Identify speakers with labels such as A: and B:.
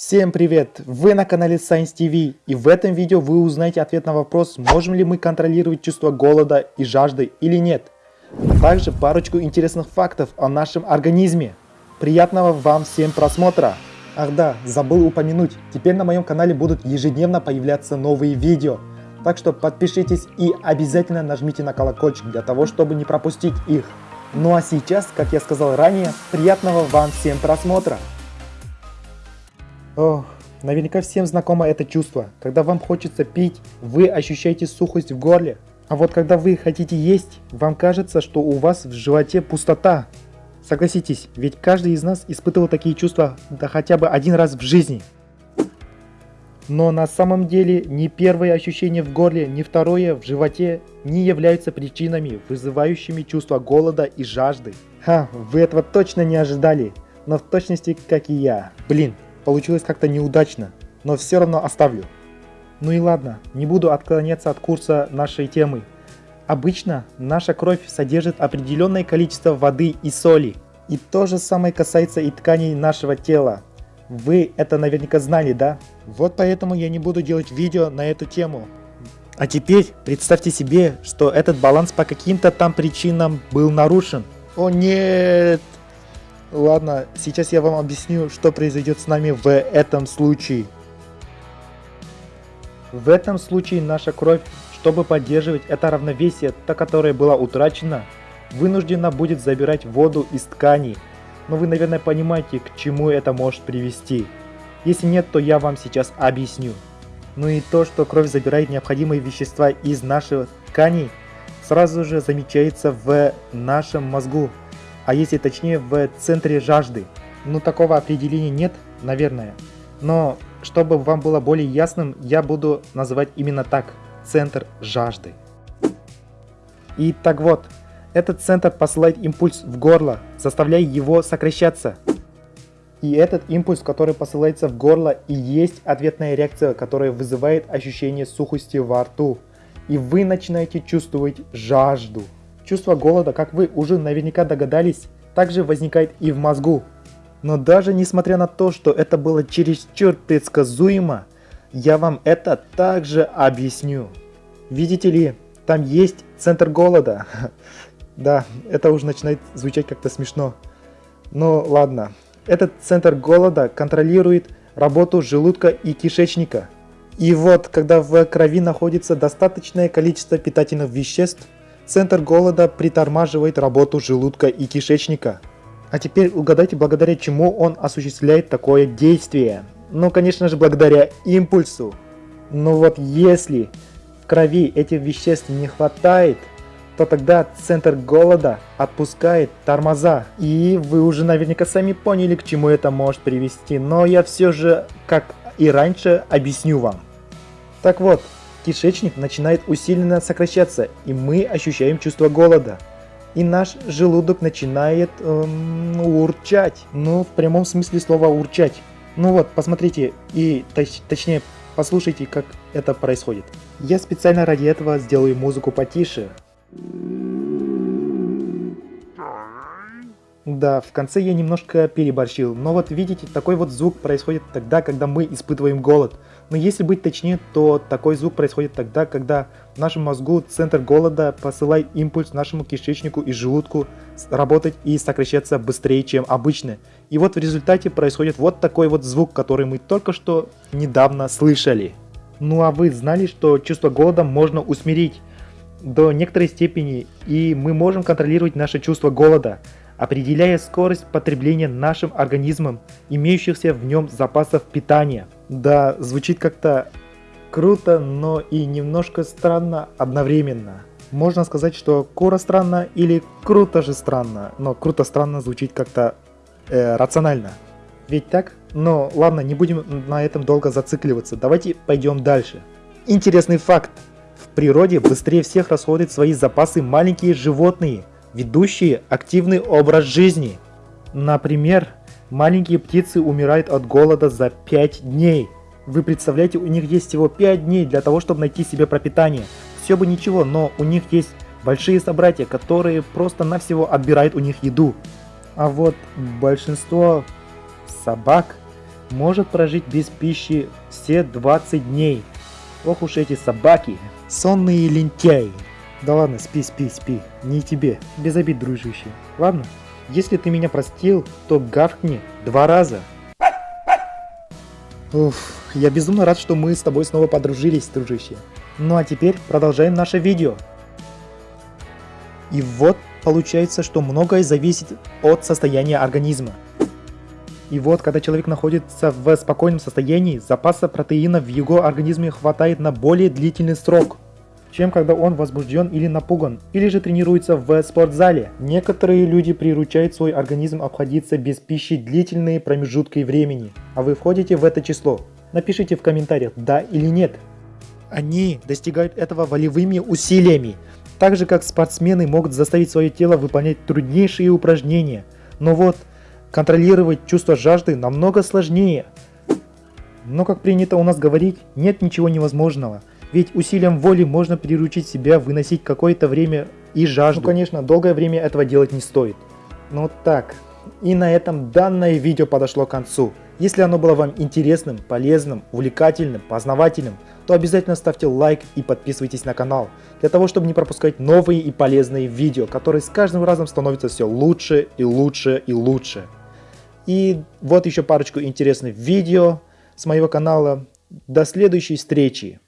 A: Всем привет! Вы на канале Science TV и в этом видео вы узнаете ответ на вопрос, можем ли мы контролировать чувство голода и жажды или нет. Также парочку интересных фактов о нашем организме. Приятного вам всем просмотра! Ах да, забыл упомянуть, теперь на моем канале будут ежедневно появляться новые видео. Так что подпишитесь и обязательно нажмите на колокольчик для того, чтобы не пропустить их. Ну а сейчас, как я сказал ранее, приятного вам всем просмотра! Ох, наверняка всем знакомо это чувство. Когда вам хочется пить, вы ощущаете сухость в горле. А вот когда вы хотите есть, вам кажется, что у вас в животе пустота. Согласитесь, ведь каждый из нас испытывал такие чувства да хотя бы один раз в жизни. Но на самом деле ни первое ощущение в горле, ни второе в животе не являются причинами, вызывающими чувство голода и жажды. Ха, вы этого точно не ожидали, но в точности как и я. Блин, Получилось как-то неудачно, но все равно оставлю. Ну и ладно, не буду отклоняться от курса нашей темы. Обычно наша кровь содержит определенное количество воды и соли. И то же самое касается и тканей нашего тела. Вы это наверняка знали, да? Вот поэтому я не буду делать видео на эту тему. А теперь представьте себе, что этот баланс по каким-то там причинам был нарушен. О нет! Ладно, сейчас я вам объясню, что произойдет с нами в этом случае. В этом случае наша кровь, чтобы поддерживать это равновесие, та которая была утрачена, вынуждена будет забирать воду из тканей. Но вы, наверное, понимаете, к чему это может привести. Если нет, то я вам сейчас объясню. Ну и то, что кровь забирает необходимые вещества из наших тканей, сразу же замечается в нашем мозгу а если точнее в центре жажды. Ну такого определения нет, наверное. Но чтобы вам было более ясным, я буду называть именно так, центр жажды. И так вот, этот центр посылает импульс в горло, заставляя его сокращаться. И этот импульс, который посылается в горло, и есть ответная реакция, которая вызывает ощущение сухости во рту. И вы начинаете чувствовать жажду. Чувство голода, как вы уже наверняка догадались, также возникает и в мозгу. Но даже несмотря на то, что это было чересчур предсказуемо, я вам это также объясню. Видите ли, там есть центр голода. Да, это уже начинает звучать как-то смешно. Но ладно. Этот центр голода контролирует работу желудка и кишечника. И вот, когда в крови находится достаточное количество питательных веществ, Центр голода притормаживает работу желудка и кишечника. А теперь угадайте, благодаря чему он осуществляет такое действие. Ну, конечно же, благодаря импульсу. Но вот если в крови этих веществ не хватает, то тогда центр голода отпускает тормоза. И вы уже наверняка сами поняли, к чему это может привести. Но я все же, как и раньше, объясню вам. Так вот, кишечник начинает усиленно сокращаться, и мы ощущаем чувство голода. И наш желудок начинает эм, урчать. Ну, в прямом смысле слова урчать. Ну вот, посмотрите и точ точнее послушайте, как это происходит. Я специально ради этого сделаю музыку потише. Да, в конце я немножко переборщил, но вот видите, такой вот звук происходит тогда, когда мы испытываем голод. Но если быть точнее, то такой звук происходит тогда, когда нашему мозгу центр голода посылает импульс нашему кишечнику и желудку работать и сокращаться быстрее, чем обычно. И вот в результате происходит вот такой вот звук, который мы только что недавно слышали. Ну а вы знали, что чувство голода можно усмирить до некоторой степени, и мы можем контролировать наше чувство голода определяя скорость потребления нашим организмом имеющихся в нем запасов питания. Да, звучит как-то круто, но и немножко странно одновременно. Можно сказать, что кура странно или круто же странно, но круто странно звучит как-то э, рационально. Ведь так? Но ладно, не будем на этом долго зацикливаться, давайте пойдем дальше. Интересный факт. В природе быстрее всех расходуют свои запасы маленькие животные – ведущие активный образ жизни. Например, маленькие птицы умирают от голода за 5 дней. Вы представляете, у них есть всего 5 дней для того, чтобы найти себе пропитание. Все бы ничего, но у них есть большие собратья, которые просто-навсего отбирают у них еду. А вот большинство собак может прожить без пищи все 20 дней. Ох уж эти собаки, сонные лентяи. Да ладно, спи, спи, спи, не тебе, без обид, дружище. Ладно, если ты меня простил, то гавкни два раза. Уф, я безумно рад, что мы с тобой снова подружились, дружище. Ну а теперь продолжаем наше видео. И вот получается, что многое зависит от состояния организма. И вот, когда человек находится в спокойном состоянии, запаса протеина в его организме хватает на более длительный срок, чем когда он возбужден или напуган, или же тренируется в спортзале. Некоторые люди приручают свой организм обходиться без пищи длительные промежутки времени, а вы входите в это число. Напишите в комментариях, да или нет. Они достигают этого волевыми усилиями, так же как спортсмены могут заставить свое тело выполнять труднейшие упражнения. Но вот, контролировать чувство жажды намного сложнее. Но как принято у нас говорить, нет ничего невозможного. Ведь усилием воли можно приручить себя выносить какое-то время и жажду. Ну конечно, долгое время этого делать не стоит. Ну так, и на этом данное видео подошло к концу. Если оно было вам интересным, полезным, увлекательным, познавательным, то обязательно ставьте лайк и подписывайтесь на канал, для того чтобы не пропускать новые и полезные видео, которые с каждым разом становятся все лучше и лучше и лучше. И вот еще парочку интересных видео с моего канала. До следующей встречи!